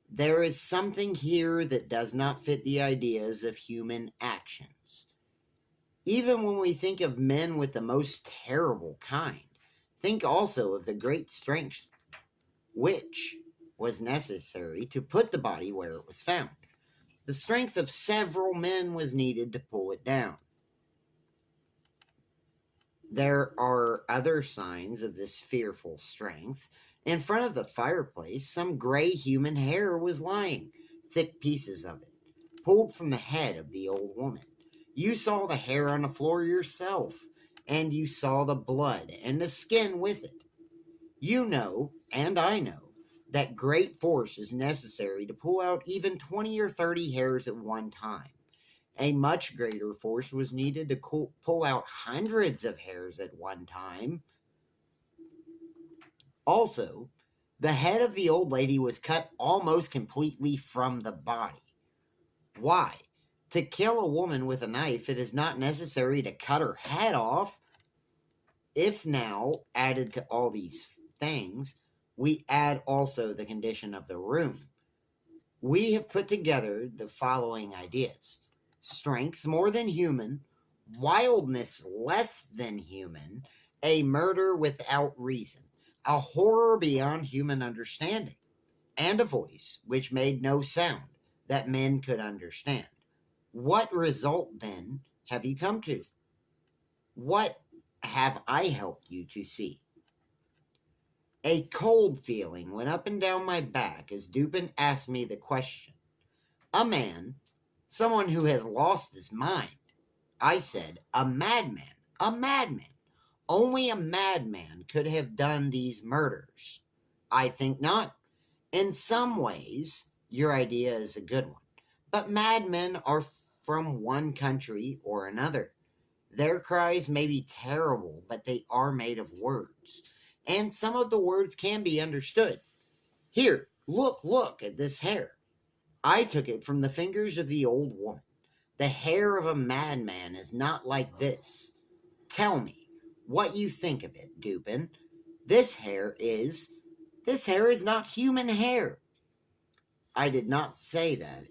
There is something here that does not fit the ideas of human actions. Even when we think of men with the most terrible kind, think also of the great strength which was necessary to put the body where it was found. The strength of several men was needed to pull it down. There are other signs of this fearful strength. In front of the fireplace, some gray human hair was lying, thick pieces of it, pulled from the head of the old woman. You saw the hair on the floor yourself, and you saw the blood and the skin with it. You know, and I know, that great force is necessary to pull out even 20 or 30 hairs at one time. A much greater force was needed to pull out hundreds of hairs at one time. Also, the head of the old lady was cut almost completely from the body. Why? To kill a woman with a knife, it is not necessary to cut her head off. If now, added to all these things, we add also the condition of the room, we have put together the following ideas strength more than human, wildness less than human, a murder without reason a horror beyond human understanding, and a voice which made no sound that men could understand. What result then have you come to? What have I helped you to see? A cold feeling went up and down my back as Dupin asked me the question. A man, someone who has lost his mind. I said, a madman, a madman. Only a madman could have done these murders. I think not. In some ways, your idea is a good one. But madmen are from one country or another. Their cries may be terrible, but they are made of words. And some of the words can be understood. Here, look, look at this hair. I took it from the fingers of the old woman. The hair of a madman is not like this. Tell me, what you think of it, Dupin. This hair is. This hair is not human hair. I did not say that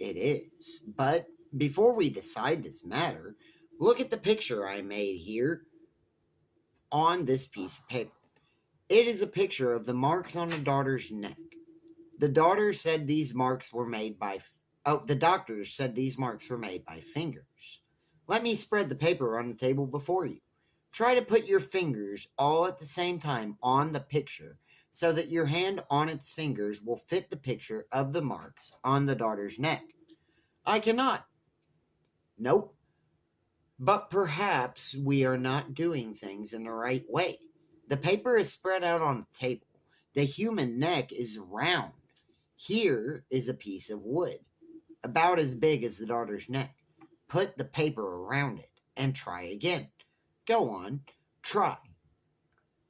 it is, but before we decide this matter, look at the picture I made here on this piece of paper. It is a picture of the marks on the daughter's neck. The daughter said these marks were made by. Oh, the doctors said these marks were made by fingers. Let me spread the paper on the table before you. Try to put your fingers all at the same time on the picture so that your hand on its fingers will fit the picture of the marks on the daughter's neck. I cannot. Nope. But perhaps we are not doing things in the right way. The paper is spread out on the table. The human neck is round. Here is a piece of wood, about as big as the daughter's neck. Put the paper around it and try again. Go on, try.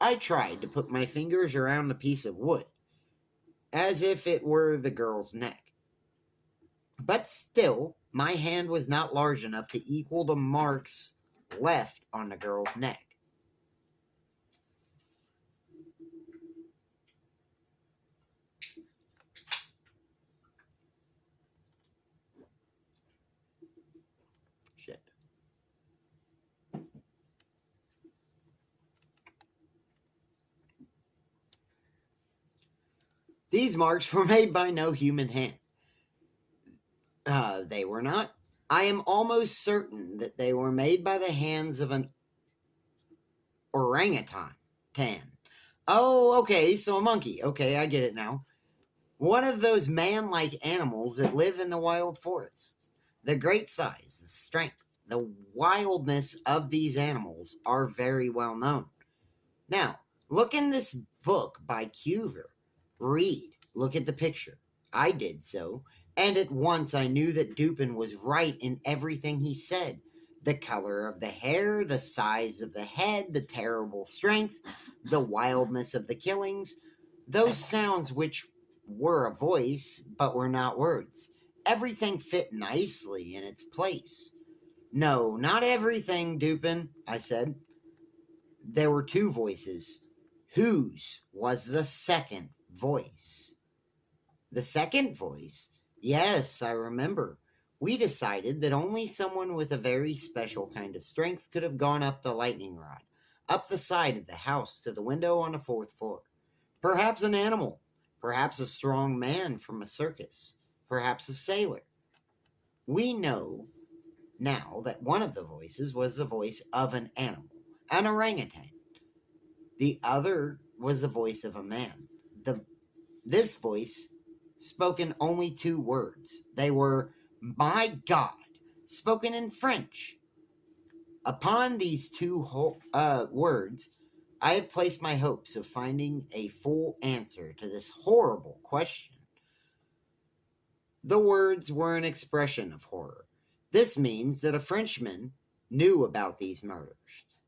I tried to put my fingers around the piece of wood, as if it were the girl's neck. But still, my hand was not large enough to equal the marks left on the girl's neck. These marks were made by no human hand. Uh, they were not. I am almost certain that they were made by the hands of an orangutan. Tan. Oh, okay, so a monkey. Okay, I get it now. One of those man like animals that live in the wild forests. The great size, the strength, the wildness of these animals are very well known. Now, look in this book by Cuvier. Read, look at the picture. I did so, and at once I knew that Dupin was right in everything he said. The color of the hair, the size of the head, the terrible strength, the wildness of the killings, those sounds which were a voice but were not words. Everything fit nicely in its place. No, not everything, Dupin, I said. There were two voices. Whose was the second voice? The second voice? Yes, I remember. We decided that only someone with a very special kind of strength could have gone up the lightning rod, up the side of the house to the window on the fourth floor. Perhaps an animal, perhaps a strong man from a circus, perhaps a sailor. We know now that one of the voices was the voice of an animal, an orangutan. The other was the voice of a man. The this voice spoken only two words. They were my God, spoken in French. Upon these two uh, words, I have placed my hopes of finding a full answer to this horrible question. The words were an expression of horror. This means that a Frenchman knew about these murders.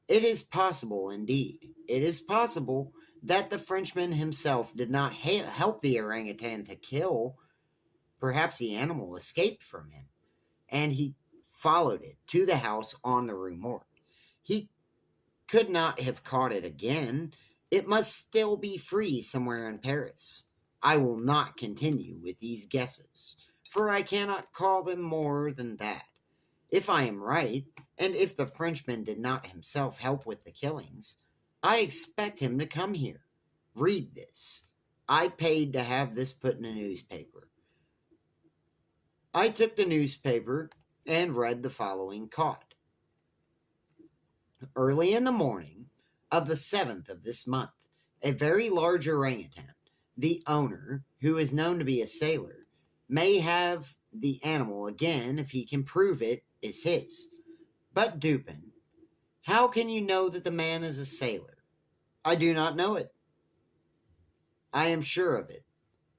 It is possible, indeed, it is possible that the Frenchman himself did not ha- help the orangutan to kill. Perhaps the animal escaped from him, and he followed it to the house on the Rue Morgue. He could not have caught it again. It must still be free somewhere in Paris. I will not continue with these guesses, for I cannot call them more than that. If I am right, and if the Frenchman did not himself help with the killings, I expect him to come here. Read this. I paid to have this put in a newspaper. I took the newspaper and read the following caught. Early in the morning of the seventh of this month, a very large orangutan, the owner, who is known to be a sailor, may have the animal again if he can prove it is his. But Dupin, how can you know that the man is a sailor? I do not know it. I am sure of it.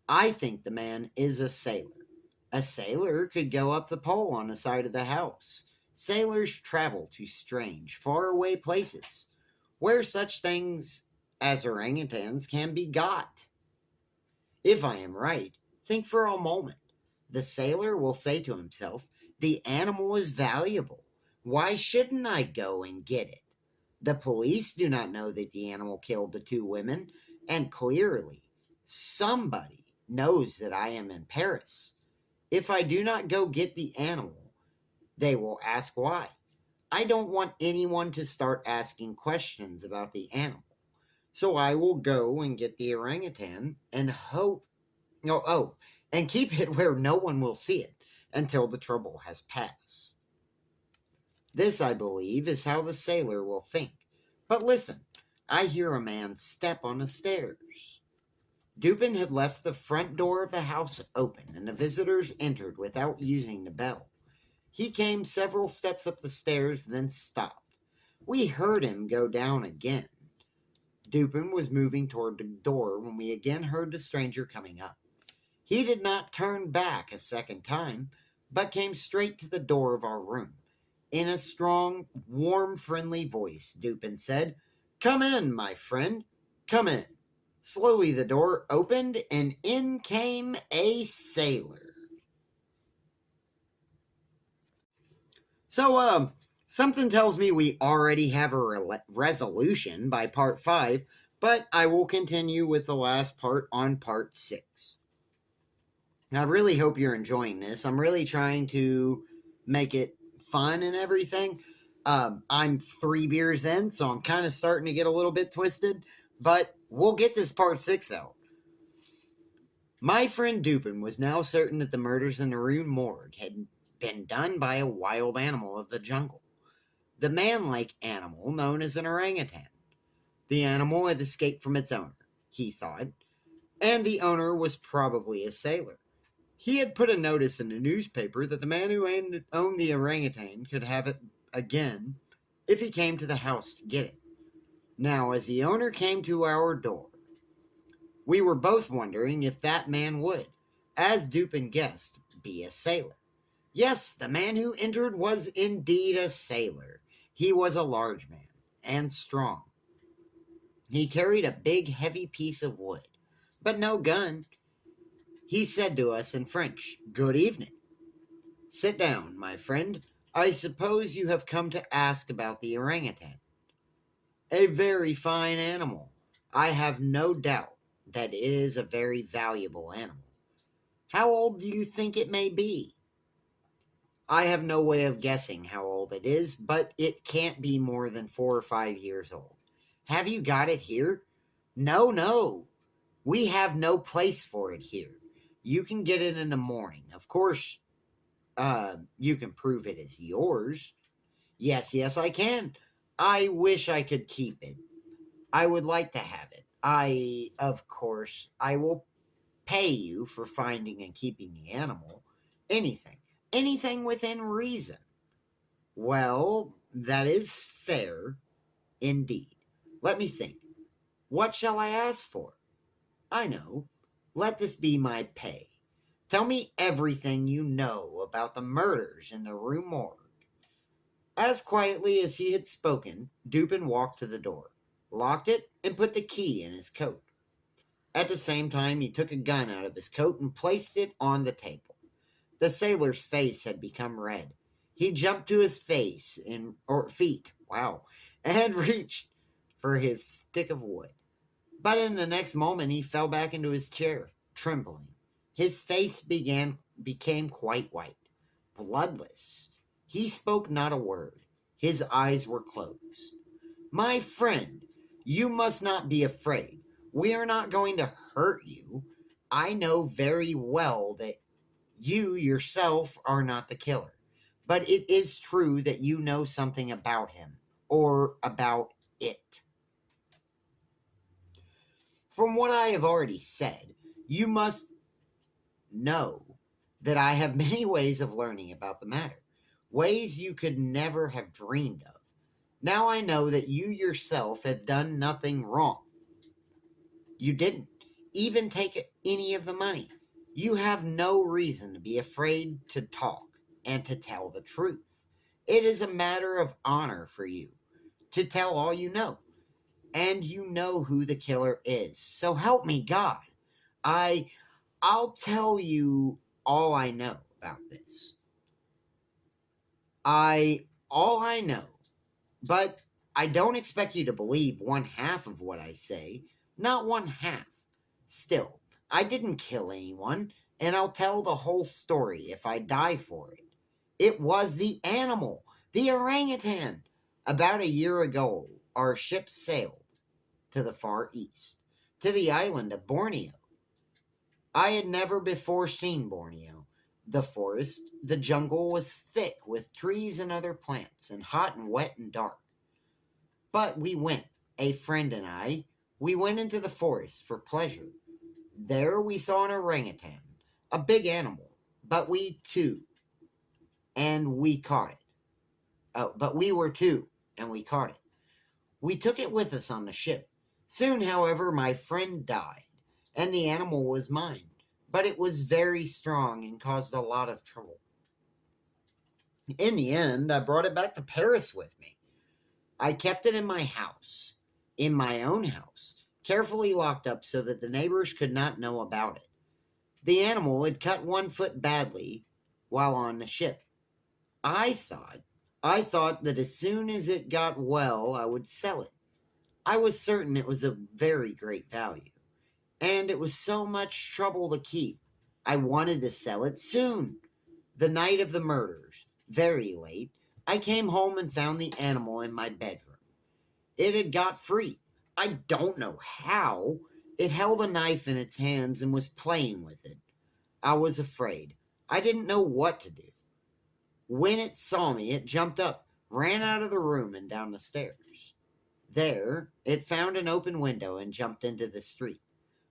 I think the man is a sailor. A sailor could go up the pole on the side of the house. Sailors travel to strange, faraway places where such things as orangutans can be got. If I am right, think for a moment. The sailor will say to himself, the animal is valuable. Why shouldn't I go and get it? The police do not know that the animal killed the two women, and clearly somebody knows that I am in Paris. If I do not go get the animal, they will ask why. I don't want anyone to start asking questions about the animal. So I will go and get the orangutan and hope, oh, oh, and keep it where no one will see it until the trouble has passed. This, I believe, is how the sailor will think. But listen, I hear a man step on the stairs. Dupin had left the front door of the house open, and the visitors entered without using the bell. He came several steps up the stairs, then stopped. We heard him go down again. Dupin was moving toward the door when we again heard the stranger coming up. He did not turn back a second time, but came straight to the door of our room. In a strong, warm, friendly voice, Dupin said, Come in, my friend. Come in. Slowly the door opened, and in came a sailor. So, uh, something tells me we already have a re- resolution by part five, but I will continue with the last part on part six. I really hope you're enjoying this. I'm really trying to make it fun and everything. Um, I'm three beers in, so I'm kind of starting to get a little bit twisted, but we'll get this part six out. My friend Dupin was now certain that the murders in the Rue Morgue had been done by a wild animal of the jungle, the man like animal known as an orangutan. The animal had escaped from its owner, he thought, and the owner was probably a sailor. He had put a notice in the newspaper that the man who owned the orangutan could have it again if he came to the house to get it. Now, as the owner came to our door, we were both wondering if that man would, as Dupin guessed, be a sailor. Yes, the man who entered was indeed a sailor. He was a large man and strong. He carried a big, heavy piece of wood, but no gun. He said to us in French, Good evening. Sit down, my friend. I suppose you have come to ask about the orangutan. A very fine animal. I have no doubt that it is a very valuable animal. How old do you think it may be? I have no way of guessing how old it is, but it can't be more than four or five years old. Have you got it here? No, no. We have no place for it here. You can get it in the morning. Of course, uh, you can prove it is yours. Yes, yes, I can. I wish I could keep it. I would like to have it. I, of course, I will pay you for finding and keeping the animal. Anything. Anything within reason. Well, that is fair indeed. Let me think. What shall I ask for? I know. Let this be my pay. Tell me everything you know about the murders in the Rue Morgue. As quietly as he had spoken, Dupin walked to the door, locked it, and put the key in his coat. At the same time, he took a gun out of his coat and placed it on the table. The sailor's face had become red. He jumped to his face in or feet, wow, and reached for his stick of wood. But in the next moment he fell back into his chair, trembling. His face began became quite white, bloodless. He spoke not a word. His eyes were closed. My friend, you must not be afraid. We are not going to hurt you. I know very well that you yourself are not the killer. But it is true that you know something about him or about it. From what I have already said, you must know that I have many ways of learning about the matter, ways you could never have dreamed of. Now I know that you yourself have done nothing wrong. You didn't even take any of the money. You have no reason to be afraid to talk and to tell the truth. It is a matter of honor for you to tell all you know and you know who the killer is. So help me God. I I'll tell you all I know about this. I all I know, but I don't expect you to believe one half of what I say, not one half. Still, I didn't kill anyone, and I'll tell the whole story if I die for it. It was the animal, the orangutan. About a year ago, our ship sailed to the far east, to the island of Borneo. I had never before seen Borneo. The forest, the jungle was thick with trees and other plants, and hot and wet and dark. But we went, a friend and I, we went into the forest for pleasure. There we saw an orangutan, a big animal, but we too, and we caught it. Oh, but we were two, and we caught it. We took it with us on the ship. Soon, however, my friend died, and the animal was mine, but it was very strong and caused a lot of trouble. In the end, I brought it back to Paris with me. I kept it in my house, in my own house, carefully locked up so that the neighbors could not know about it. The animal had cut one foot badly while on the ship. I thought, I thought that as soon as it got well, I would sell it. I was certain it was of very great value, and it was so much trouble to keep. I wanted to sell it soon. The night of the murders, very late, I came home and found the animal in my bedroom. It had got free. I don't know how. It held a knife in its hands and was playing with it. I was afraid. I didn't know what to do. When it saw me, it jumped up, ran out of the room and down the stairs. There, it found an open window and jumped into the street.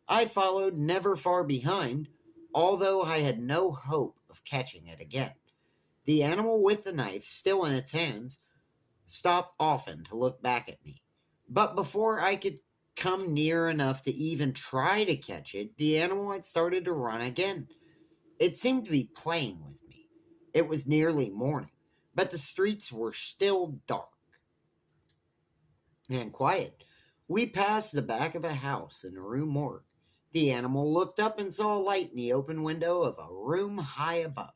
I followed never far behind, although I had no hope of catching it again. The animal with the knife still in its hands stopped often to look back at me. But before I could come near enough to even try to catch it, the animal had started to run again. It seemed to be playing with me. It was nearly morning, but the streets were still dark and quiet. We passed the back of a house in the Rue Morgue. The animal looked up and saw a light in the open window of a room high above.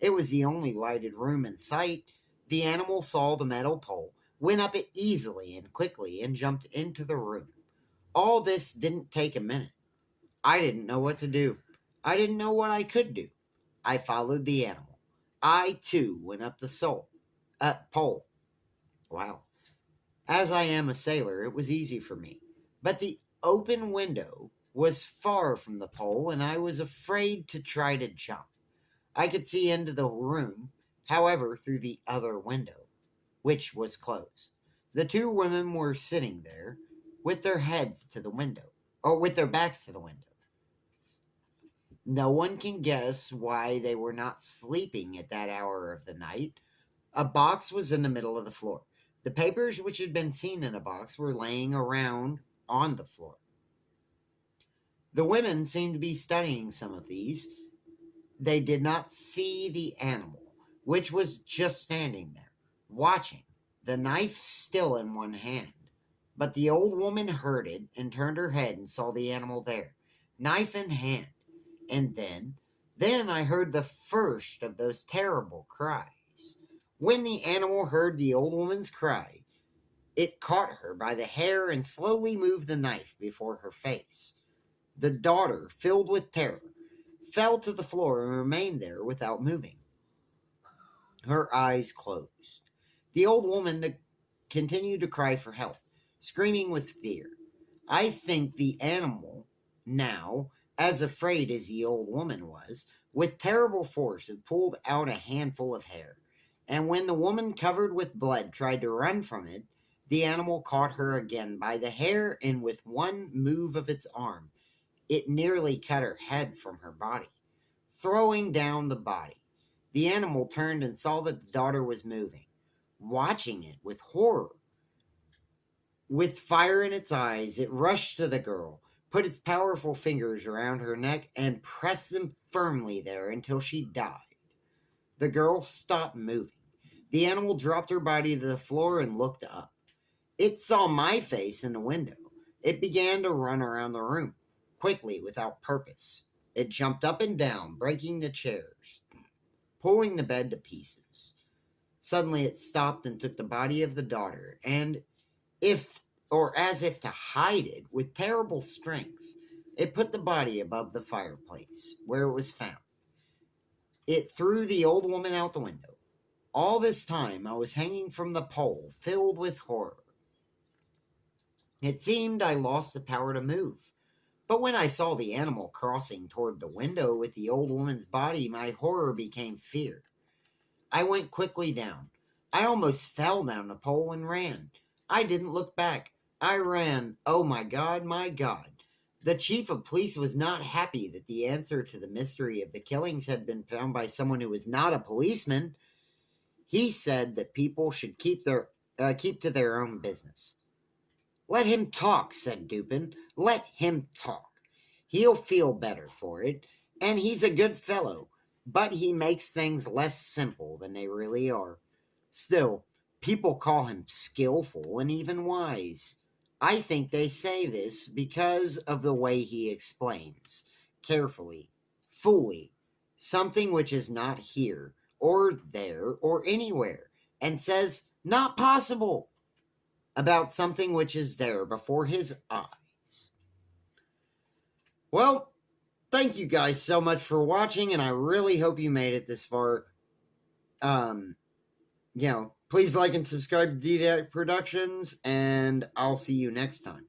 It was the only lighted room in sight. The animal saw the metal pole, went up it easily and quickly, and jumped into the room. All this didn't take a minute. I didn't know what to do. I didn't know what I could do. I followed the animal. I too went up the soul, uh, pole. Wow. As I am a sailor, it was easy for me. But the open window was far from the pole, and I was afraid to try to jump. I could see into the room, however, through the other window, which was closed. The two women were sitting there with their heads to the window, or with their backs to the window. No one can guess why they were not sleeping at that hour of the night. A box was in the middle of the floor. The papers which had been seen in a box were laying around on the floor. The women seemed to be studying some of these. They did not see the animal, which was just standing there, watching, the knife still in one hand. But the old woman heard it and turned her head and saw the animal there, knife in hand. And then, then I heard the first of those terrible cries. When the animal heard the old woman's cry, it caught her by the hair and slowly moved the knife before her face. The daughter, filled with terror, fell to the floor and remained there without moving. Her eyes closed. The old woman continued to cry for help, screaming with fear. I think the animal, now, as afraid as the old woman was, with terrible force had pulled out a handful of hair and when the woman covered with blood tried to run from it, the animal caught her again by the hair, and with one move of its arm, it nearly cut her head from her body. Throwing down the body, the animal turned and saw that the daughter was moving, watching it with horror. With fire in its eyes, it rushed to the girl, put its powerful fingers around her neck, and pressed them firmly there until she died. The girl stopped moving. The animal dropped her body to the floor and looked up. It saw my face in the window. It began to run around the room, quickly, without purpose. It jumped up and down, breaking the chairs, pulling the bed to pieces. Suddenly it stopped and took the body of the daughter, and if or as if to hide it with terrible strength, it put the body above the fireplace, where it was found. It threw the old woman out the window. All this time I was hanging from the pole, filled with horror. It seemed I lost the power to move. But when I saw the animal crossing toward the window with the old woman's body, my horror became fear. I went quickly down. I almost fell down the pole and ran. I didn't look back. I ran. Oh my God, my God. The chief of police was not happy that the answer to the mystery of the killings had been found by someone who was not a policeman. He said that people should keep their uh, keep to their own business. Let him talk, said Dupin. Let him talk. He'll feel better for it, and he's a good fellow, but he makes things less simple than they really are. Still, people call him skillful and even wise. I think they say this because of the way he explains, carefully, fully, something which is not here or there or anywhere and says, not possible, about something which is there before his eyes. Well, thank you guys so much for watching, and I really hope you made it this far. Um, you know, please like and subscribe to DDAC Productions, and I'll see you next time.